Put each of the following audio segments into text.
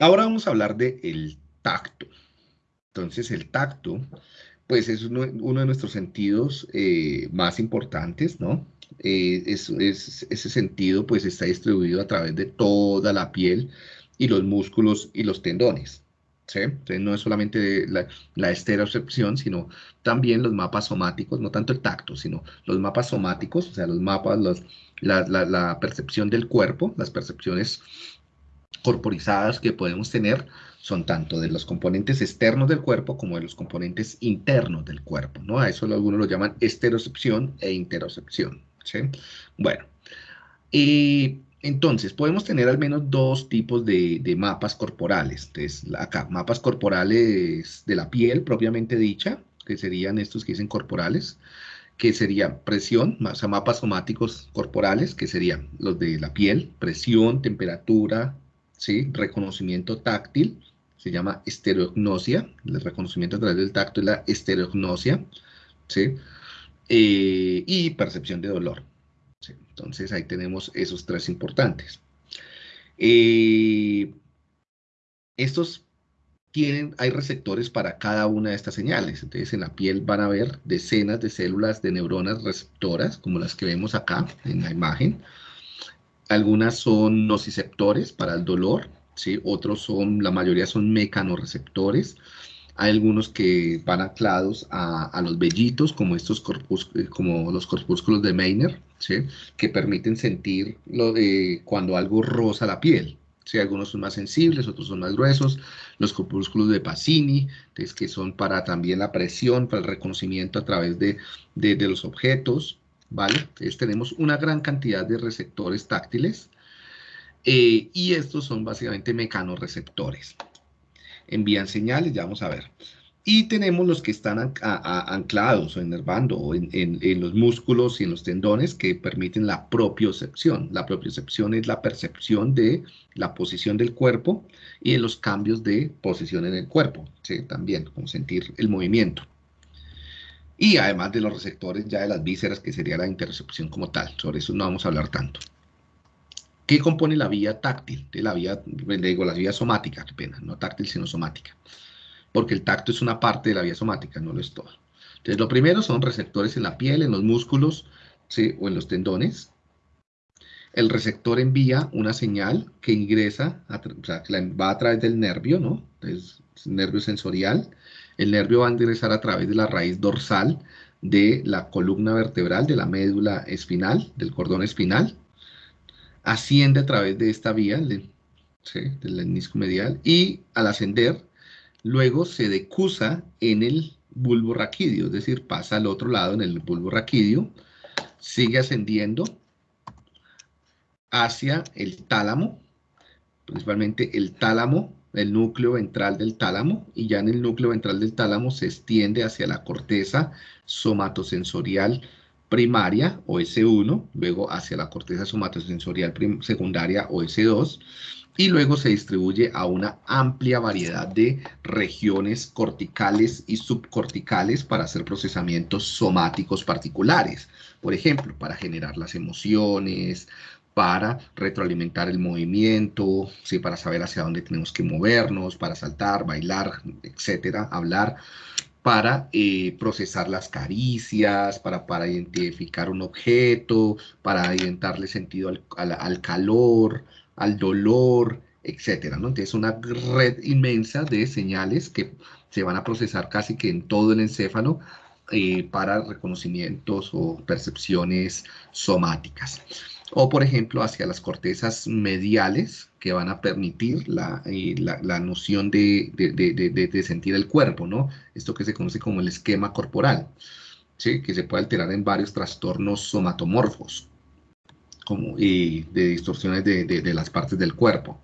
Ahora vamos a hablar del el tacto. Entonces, el tacto, pues es uno, de nuestros sentidos eh, más importantes, ¿no? Eh, ese sentido, pues está distribuido a través de toda la piel y los músculos y los tendones. ¿sí? Entonces, no es solamente la, la sino también los mapas somáticos, no tanto el tacto, sino los mapas somáticos, o sea, los mapas, los, la, la percepción del cuerpo, las percepciones corporizadas que podemos tener son tanto de los componentes externos del cuerpo como de los componentes internos del cuerpo, ¿no? A eso algunos lo llaman esterocepción e interocepción. Bueno, entonces podemos tener al menos dos tipos de, de mapas corporales. Entonces, acá, mapas corporales de la piel propiamente dicha, que serían estos que dicen corporales, que serían presión, o sea, mapas somáticos corporales, que serían los de la piel, presión, temperatura, ¿sí? reconocimiento táctil, se llama estereognosia, el reconocimiento a través del tacto es la estereognosia, ¿sí? Eh, y percepción de dolor. Entonces ahí tenemos esos tres importantes. Eh, estos tienen, hay receptores para cada una de estas señales. Entonces en la piel van a haber decenas de células de neuronas receptoras, como las que vemos acá en la imagen. Algunas son nociceptores para el dolor, ¿sí? otros son, la mayoría son mecanorreceptores. Hay algunos que van anclados a, los vellitos, como, estos eh, como los corpúsculos de Meiner, ¿sí? que permiten sentir lo de cuando algo roza la piel. ¿sí? Algunos son más sensibles, otros son más gruesos. Los corpúsculos de Pacini, que son para también la presión, para el reconocimiento a través de, de los objetos. Entonces tenemos una gran cantidad de receptores táctiles eh, y estos son básicamente mecanorreceptores. Envían señales, ya vamos a ver. Y tenemos los que están anclados o enervando en, en, los músculos y en los tendones que permiten la propiocepción. La propiocepción es la percepción de la posición del cuerpo y de los cambios de posición en el cuerpo. ¿sí? También, como sentir el movimiento y además de los receptores ya de las vísceras, que sería la intercepción como tal. Sobre eso no vamos a hablar tanto. ¿Qué compone la vía táctil? De la vía, digo, la vía somática, qué pena, no táctil, sino somática. Porque el tacto es una parte de la vía somática, no lo es todo. Entonces, lo primero son receptores en la piel, en los músculos, ¿sí? o en los tendones. El receptor envía una señal que ingresa, que va a través del nervio, ¿no? Entonces, nervio sensorial, el nervio va a ingresar a través de la raíz dorsal de la columna vertebral, de la médula espinal, del cordón espinal, asciende a través de esta vía, del menisco medial, y al ascender, luego se decusa en el bulbo raquídeo, es decir, pasa al otro lado en el bulbo raquídeo, sigue ascendiendo hacia el tálamo, principalmente el tálamo el núcleo ventral del tálamo y ya en el núcleo ventral del tálamo se extiende hacia la corteza somatosensorial primaria o S1, luego hacia la corteza somatosensorial secundaria o S2 y luego se distribuye a una amplia variedad de regiones corticales y subcorticales para hacer procesamientos somáticos particulares. Por ejemplo, para generar las emociones, para retroalimentar el movimiento, ¿sí? para saber hacia dónde tenemos que movernos, para saltar, bailar, etcétera, hablar, para eh, procesar las caricias, para, para identificar un objeto, para darle sentido al, calor, al dolor, etcétera. Entonces, una red inmensa de señales que se van a procesar casi que en todo el encéfalo eh, para reconocimientos o percepciones somáticas o por ejemplo hacia las cortezas mediales que van a permitir la, eh, la, noción de, de, sentir el cuerpo, ¿no? Esto que se conoce como el esquema corporal, ¿sí? que se puede alterar en varios trastornos somatomorfos como, y de distorsiones de, las partes del cuerpo.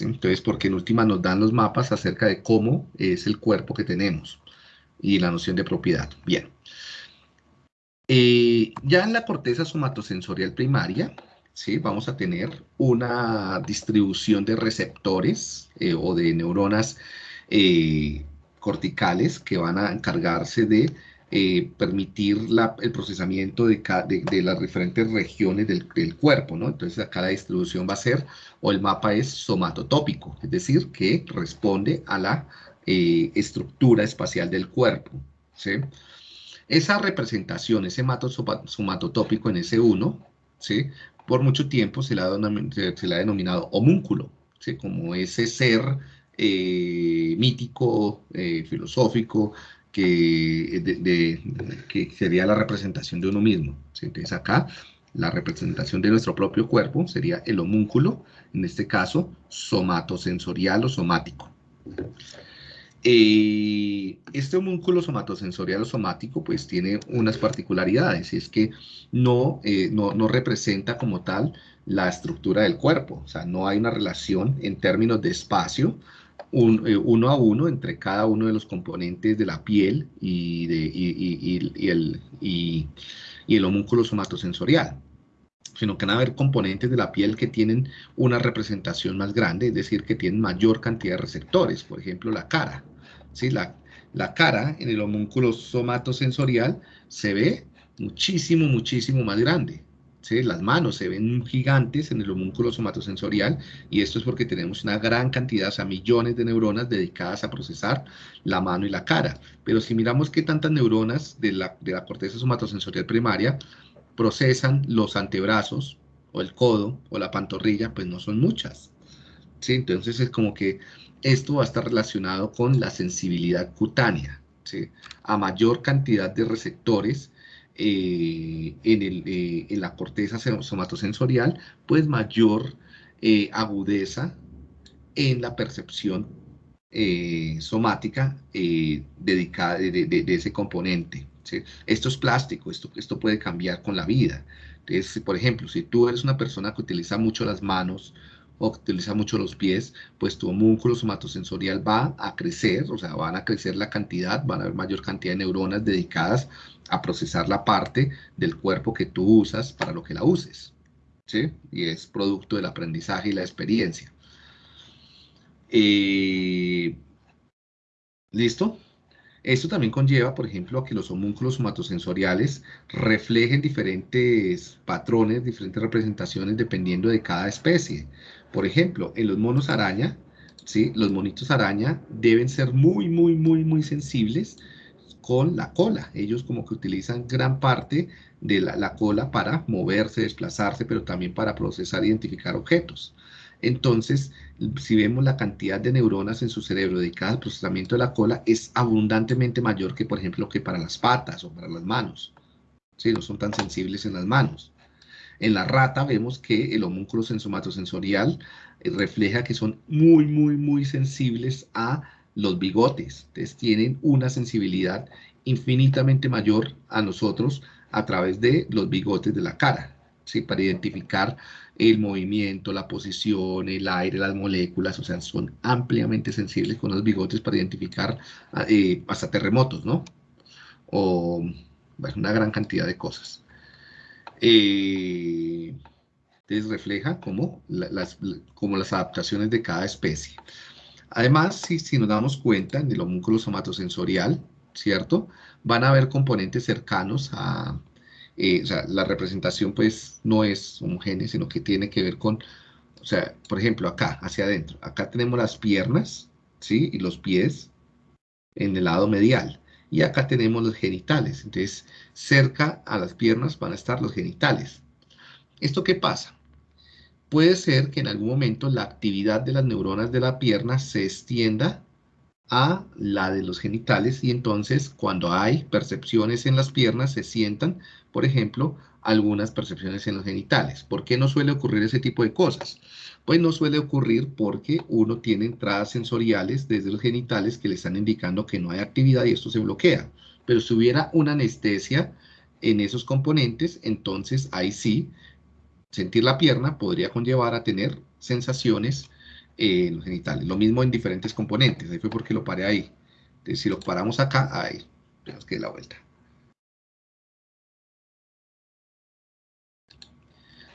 Entonces, porque en última nos dan los mapas acerca de cómo es el cuerpo que tenemos y la noción de propiedad. Bien. Eh, ya en la corteza somatosensorial primaria, ¿sí? vamos a tener una distribución de receptores eh, o de neuronas eh, corticales que van a encargarse de permitir el procesamiento de, las diferentes regiones del, cuerpo, ¿no? Entonces acá la distribución va a ser, o el mapa es somatotópico, es decir, que responde a la estructura espacial del cuerpo, ¿sí? Esa representación, ese mato somatotópico en ese 1, ¿sí? Por mucho tiempo se le ha, denominado homúnculo, ¿sí? Como ese ser eh, mítico, filosófico, que, que sería la representación de uno mismo. Entonces acá la representación de nuestro propio cuerpo sería el homúnculo, en este caso somatosensorial o somático. Eh, este homúnculo somatosensorial o somático pues tiene unas particularidades, y es que no, eh, no, no, representa como tal la estructura del cuerpo, o sea, no hay una relación en términos de espacio eh, uno a uno entre cada uno de los componentes de la piel y, el, y, el homúnculo somatosensorial sino que van a haber componentes de la piel que tienen una representación más grande, es decir, que tienen mayor cantidad de receptores, por ejemplo, la cara. ¿Sí? La, la cara en el homúnculo somatosensorial se ve muchísimo, muchísimo más grande. Las manos se ven gigantes en el homúnculo somatosensorial y esto es porque tenemos una gran cantidad, o sea, millones de neuronas dedicadas a procesar la mano y la cara. Pero si miramos qué tantas neuronas de la, de la corteza somatosensorial primaria procesan los antebrazos o el codo o la pantorrilla, pues no son muchas. ¿sí? Entonces es como que esto va a estar relacionado con la sensibilidad cutánea. ¿sí? A mayor cantidad de receptores eh, en, el, eh, en, la corteza somatosensorial, pues mayor eh, agudeza en la percepción somática dedicada de, ese componente. Esto es plástico, esto, esto puede cambiar con la vida. Entonces, por ejemplo, si tú eres una persona que utiliza mucho las manos o que utiliza mucho los pies, pues tu homúnculo somatosensorial va a crecer, o sea, van a crecer la cantidad, van a haber mayor cantidad de neuronas dedicadas a procesar la parte del cuerpo que tú usas para lo que la uses. ¿sí? Y es producto del aprendizaje y la experiencia. Eh, ¿Listo? Esto también conlleva, por ejemplo, a que los homúnculos somatosensoriales reflejen diferentes patrones, diferentes representaciones dependiendo de cada especie. Por ejemplo, en los monos araña, ¿sí? los monitos araña deben ser muy, muy, muy, muy sensibles con la cola. Ellos como que utilizan gran parte de la, cola para moverse, desplazarse, pero también para procesar e identificar objetos. Entonces, si vemos la cantidad de neuronas en su cerebro dedicadas al procesamiento de la cola, es abundantemente mayor que, por ejemplo, que para las patas o para las manos. Sí, no son tan sensibles en las manos. En la rata vemos que el homúnculo sensomatosensorial eh, refleja que son muy, muy, muy sensibles a los bigotes. Entonces tienen una sensibilidad infinitamente mayor a nosotros a través de los bigotes de la cara, ¿sí? para identificar el movimiento, la posición, el aire, las moléculas, o sea, son ampliamente sensibles con los bigotes para identificar eh, hasta terremotos, ¿no? O una gran cantidad de cosas. Eh, entonces refleja como las, como las adaptaciones de cada especie. Además, si, nos damos cuenta en el homúnculo somatosensorial, ¿cierto? Van a haber componentes cercanos a, eh, o sea, la representación pues no es homogénea, sino que tiene que ver con, o sea, por ejemplo, acá, hacia adentro, acá tenemos las piernas, ¿sí? Y los pies en el lado medial. Y acá tenemos los genitales. Entonces, cerca a las piernas van a estar los genitales. ¿Esto qué pasa? puede ser que en algún momento la actividad de las neuronas de la pierna se extienda a la de los genitales y entonces cuando hay percepciones en las piernas se sientan, por ejemplo, algunas percepciones en los genitales. ¿Por qué no suele ocurrir ese tipo de cosas? Pues no suele ocurrir porque uno tiene entradas sensoriales desde los genitales que le están indicando que no hay actividad y esto se bloquea. Pero si hubiera una anestesia en esos componentes, entonces ahí sí sentir la pierna podría conllevar a tener sensaciones eh, en los genitales. Lo mismo en diferentes componentes. Ahí fue porque lo paré ahí. Si lo paramos acá, ahí. Tenemos que dar la vuelta.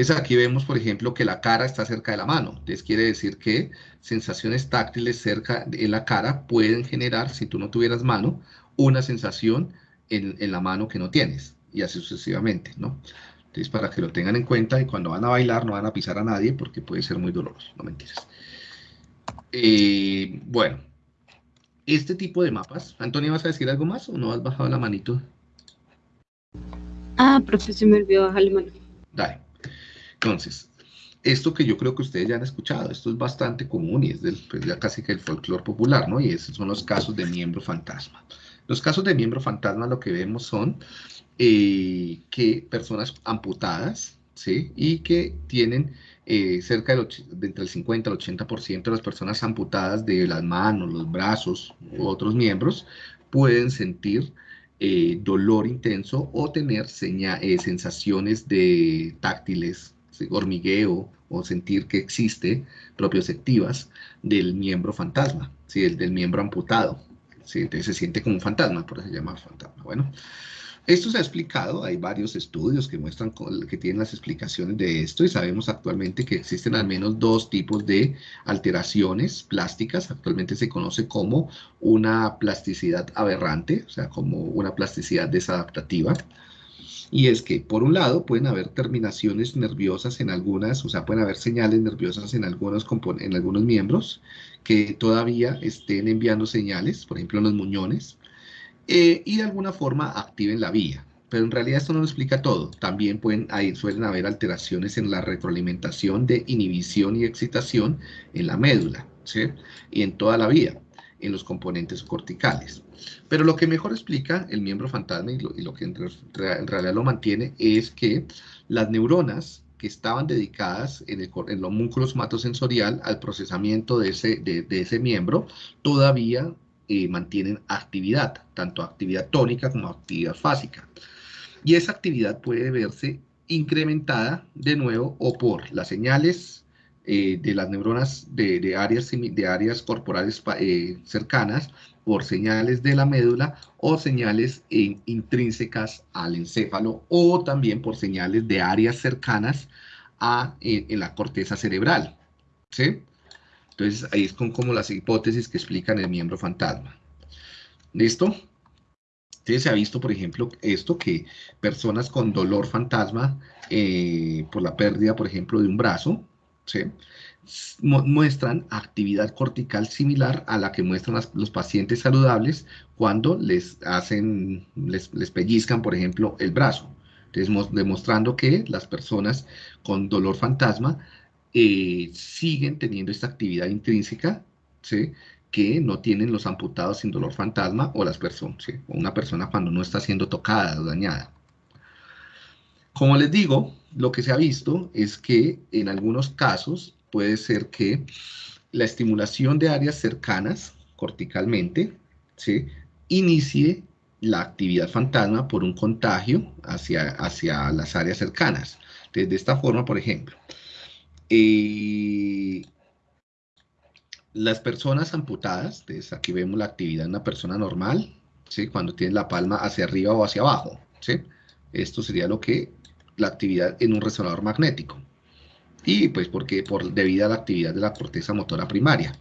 Entonces aquí vemos, por ejemplo, que la cara está cerca de la mano. Entonces quiere decir que sensaciones táctiles cerca de la cara pueden generar, si tú no tuvieras mano, una sensación en, en la mano que no tienes, y así sucesivamente, ¿no? Entonces, para que lo tengan en cuenta y cuando van a bailar no van a pisar a nadie porque puede ser muy doloroso, no mentiras. Eh, bueno, este tipo de mapas. Antonio, ¿vas a decir algo más o no has bajado la manito? Ah, profe, se me olvidó bajar la mano. Dale. Entonces, esto que yo creo que ustedes ya han escuchado, esto es bastante común y es del, pues ya casi que el folclore popular, ¿no? Y esos son los casos de miembro fantasma. Los casos de miembro fantasma lo que vemos son eh, que personas amputadas, ¿sí? Y que tienen eh, cerca de, entre el 50 al 80% de las personas amputadas de las manos, los brazos u otros miembros pueden sentir eh, dolor intenso o tener sensaciones de táctiles, hormigueo o sentir que existe propioceptivas del miembro fantasma, ¿sí? del miembro amputado. ¿sí? Entonces se siente como un fantasma, por eso se fantasma. Bueno, esto se ha explicado, hay varios estudios que muestran que tienen las explicaciones de esto y sabemos actualmente que existen al menos dos tipos de alteraciones plásticas. Actualmente se conoce como una plasticidad aberrante, o sea, como una plasticidad desadaptativa. Y es que, por un lado, pueden haber terminaciones nerviosas en algunas, o sea, pueden haber señales nerviosas en algunos, en algunos miembros que todavía estén enviando señales, por ejemplo, en los muñones, eh, y de alguna forma activen la vía. Pero en realidad esto no lo explica todo. También pueden, ahí suelen haber alteraciones en la retroalimentación de inhibición y excitación en la médula, ¿sí? Y en toda la vía, en los componentes corticales. Pero lo que mejor explica el miembro fantasma y lo, que en, realidad lo mantiene es que las neuronas que estaban dedicadas en el, en el homúnculo somatosensorial al procesamiento de ese, de, ese miembro todavía eh, mantienen actividad, tanto actividad tónica como actividad fásica. Y esa actividad puede verse incrementada de nuevo o por las señales eh, de las neuronas de, áreas, de áreas corporales eh, cercanas, por señales de la médula o señales intrínsecas al encéfalo o también por señales de áreas cercanas a, en la corteza cerebral. ¿sí? Entonces, ahí es como las hipótesis que explican el miembro fantasma. ¿Listo? Se ha visto, por ejemplo, esto, que personas con dolor fantasma eh, por la pérdida, por ejemplo, de un brazo, muestran actividad cortical similar a la que muestran los pacientes saludables cuando les hacen, les, les pellizcan, por ejemplo, el brazo. Entonces, demostrando que las personas con dolor fantasma eh, siguen teniendo esta actividad intrínseca, que no tienen los amputados sin dolor fantasma o las personas, o una persona cuando no está siendo tocada o dañada. Como les digo, lo que se ha visto es que en algunos casos puede ser que la estimulación de áreas cercanas corticalmente ¿sí? inicie la actividad fantasma por un contagio hacia, hacia las áreas cercanas. de esta forma, por ejemplo, eh, las personas amputadas, entonces aquí vemos la actividad de una persona normal, ¿sí? cuando tiene la palma hacia arriba o hacia abajo. ¿sí? Esto sería lo que la actividad en un resonador magnético. Y pues porque por debido a la actividad de la corteza motora primaria.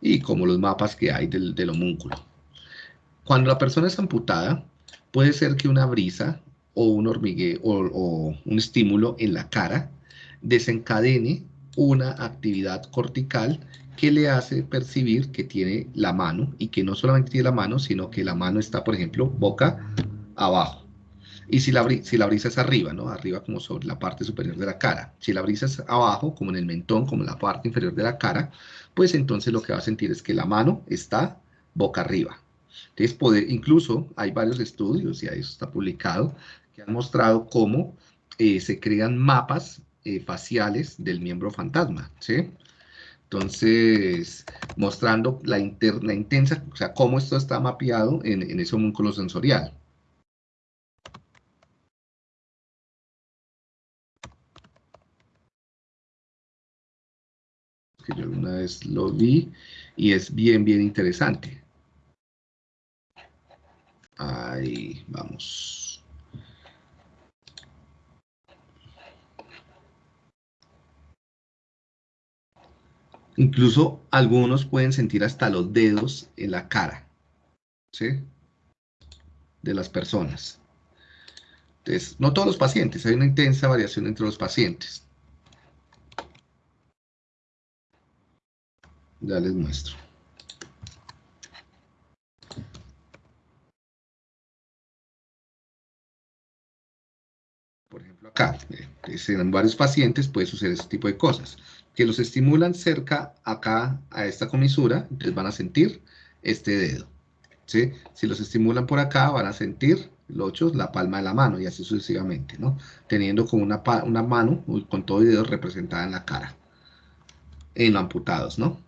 Y como los mapas que hay del, homúnculo. Cuando la persona es amputada, puede ser que una brisa o un hormigueo o un estímulo en la cara desencadene una actividad cortical que le hace percibir que tiene la mano y que no solamente tiene la mano, sino que la mano está, por ejemplo, boca abajo. Y si la, si la brisa es arriba, ¿no? Arriba como sobre la parte superior de la cara. Si la brisa es abajo, como en el mentón, como en la parte inferior de la cara, pues entonces lo que va a sentir es que la mano está boca arriba. Entonces, poder, incluso hay varios estudios, y eso está publicado, que han mostrado cómo eh, se crean mapas eh, faciales del miembro fantasma, ¿sí? Entonces, mostrando la, interna, intensa, o sea, cómo esto está mapeado en, en ese homúnculo sensorial. Que yo una vez lo vi y es bien, bien interesante. Ahí vamos. Incluso algunos pueden sentir hasta los dedos en la cara. De las personas. Entonces, no todos los pacientes, hay una intensa variación entre los pacientes. Ya les muestro. Por ejemplo, acá, eh, en varios pacientes puede suceder este tipo de cosas. Que los estimulan cerca acá a esta comisura, entonces van a sentir este dedo. ¿sí? Si los estimulan por acá, van a sentir los ocho, la palma de la mano y así sucesivamente, ¿no? Teniendo como una, una mano con todo el dedo representada en la cara. En los amputados, ¿no?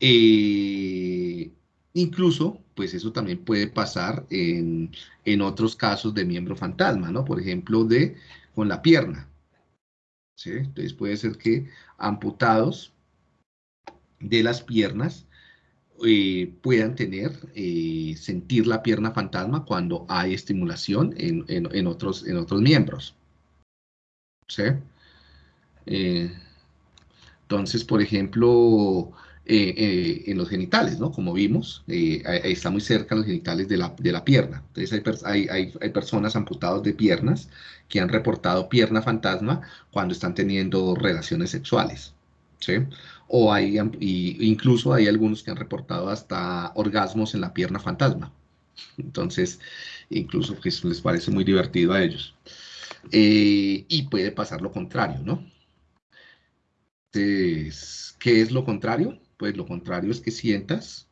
Eh, incluso, pues eso también puede pasar en, otros casos de miembro fantasma, ¿no? Por ejemplo, de con la pierna. ¿sí? Entonces puede ser que amputados de las piernas eh, puedan tener, eh, sentir la pierna fantasma cuando hay estimulación en, otros, en otros miembros. ¿Sí? entonces, por ejemplo, eh, eh, en los genitales, ¿no? Como vimos, eh, está muy cerca los genitales de la, de la pierna. Entonces hay, hay, hay, personas amputadas de piernas que han reportado pierna fantasma cuando están teniendo relaciones sexuales, ¿sí? O hay, incluso hay algunos que han reportado hasta orgasmos en la pierna fantasma. Entonces, incluso que eso les parece muy divertido a ellos. y puede pasar lo contrario, ¿no? Entonces, ¿qué es lo contrario? Pues lo contrario es que sientas,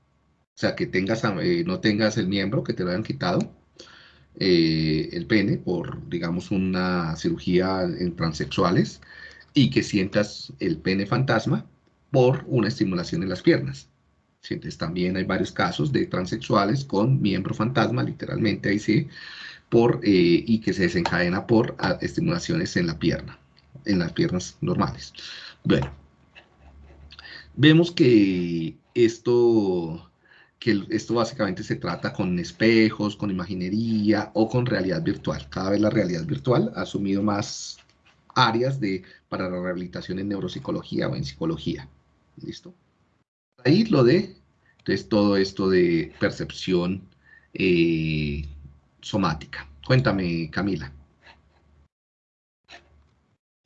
o sea, que tengas, eh, no tengas el miembro, que te lo hayan quitado, eh, el pene, por, digamos, una cirugía en transexuales, y que sientas el pene fantasma por una estimulación en las piernas. Sientes también hay varios casos de transexuales con miembro fantasma, literalmente ahí sí, por, eh, y que se desencadena por estimulaciones en la pierna, en las piernas normales. Bueno, Vemos que esto, que esto básicamente se trata con espejos, con imaginería o con realidad virtual. Cada vez la realidad virtual ha asumido más áreas de, para la rehabilitación en neuropsicología o en psicología. ¿Listo? Ahí lo de, entonces todo esto de percepción eh, somática. Cuéntame, Camila.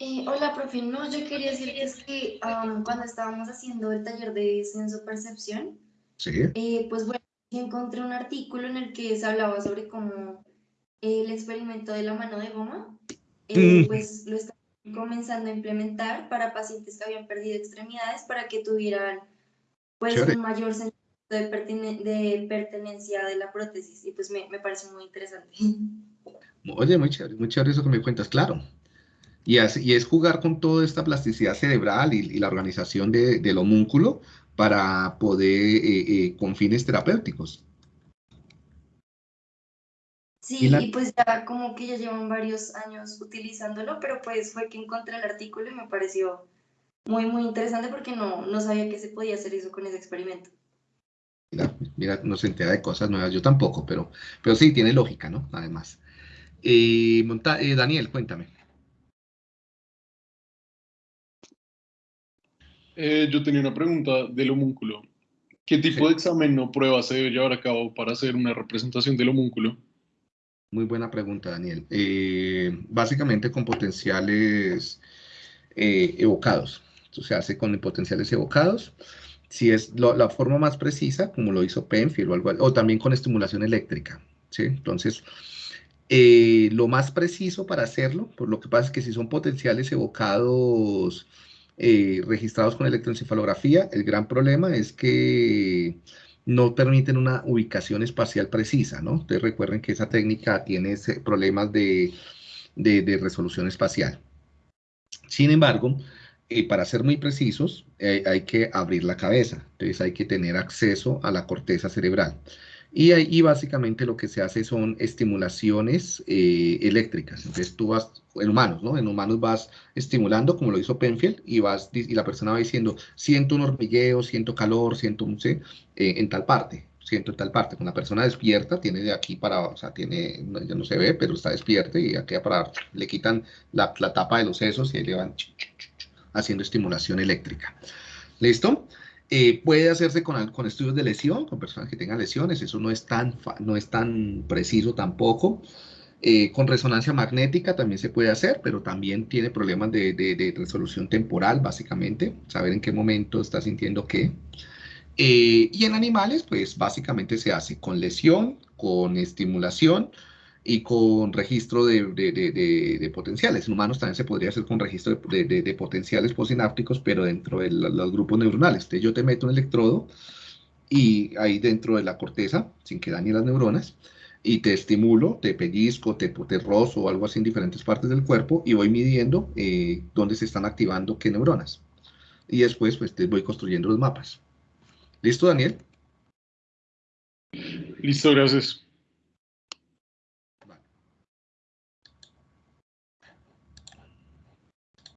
Eh, hola, profe. No, yo quería decir que es que cuando estábamos haciendo el taller de senso-percepción, eh, pues bueno, encontré un artículo en el que se hablaba sobre cómo el experimento de la mano de goma, eh, mm. pues lo están comenzando a implementar para pacientes que habían perdido extremidades para que tuvieran pues un mayor sentido de, de, pertenencia de la prótesis y pues me, me parece muy interesante. Oye, muy chévere, muy chévere eso que me cuentas, claro. Y es, jugar con toda esta plasticidad cerebral y, la organización del homúnculo para poder, eh, eh, con fines terapéuticos. Sí, y, pues ya como que ya llevan varios años utilizándolo, pero pues fue que encontré el artículo y me pareció muy, muy interesante porque no, no sabía que se podía hacer eso con ese experimento. Mira, mira, no se entera de cosas nuevas, yo tampoco, pero, pero sí, tiene lógica, ¿no? Además. Eh, Daniel, cuéntame. Eh, yo tenía una pregunta del homúnculo. ¿Qué tipo de examen o prueba se debe llevar a cabo para hacer una representación del homúnculo? Muy buena pregunta, Daniel. Eh, básicamente con potenciales eh, evocados. Esto se hace con potenciales evocados. Si es la forma más precisa, como lo hizo Penfield o algo, o también con estimulación eléctrica. ¿sí? Entonces, lo más preciso para hacerlo, por lo que pasa es que si son potenciales evocados eh, registrados con electroencefalografía. El gran problema es que no permiten una ubicación espacial precisa, ¿no? Ustedes recuerden que esa técnica tiene problemas de, resolución espacial. Sin embargo, eh, para ser muy precisos, eh, hay que abrir la cabeza, entonces hay que tener acceso a la corteza cerebral. Y ahí básicamente lo que se hace son estimulaciones eh, eléctricas. Entonces tú vas, en humanos, ¿no? En humanos vas estimulando, como lo hizo Penfield, y, vas, y la persona va diciendo, siento un hormigueo, siento calor, siento un, ¿sí? Eh, en tal parte, siento en tal parte. Cuando la persona despierta, tiene de aquí para, o sea, tiene, ya no se ve, pero está despierta y aquí para, le quitan la, tapa de los sesos y ahí le van haciendo estimulación eléctrica. ¿Listo? Eh, puede hacerse con, con, estudios de lesión, con personas que tengan lesiones, eso no es tan, no es tan preciso tampoco. Eh, con resonancia magnética también se puede hacer, pero también tiene problemas de, de, resolución temporal, básicamente, saber en qué momento está sintiendo qué. Eh, y en animales, pues básicamente se hace con lesión, con estimulación, y con registro de, de, de, potenciales. En humanos también se podría hacer con registro de, potenciales posinápticos, pero dentro de los grupos neuronales. Entonces yo te meto un electrodo y ahí dentro de la corteza, sin que dañe las neuronas, y te estimulo, te pellizco, te, te rozo o algo así en diferentes partes del cuerpo y voy midiendo eh, dónde se están activando qué neuronas. Y después pues te voy construyendo los mapas. ¿Listo, Daniel? Listo, gracias.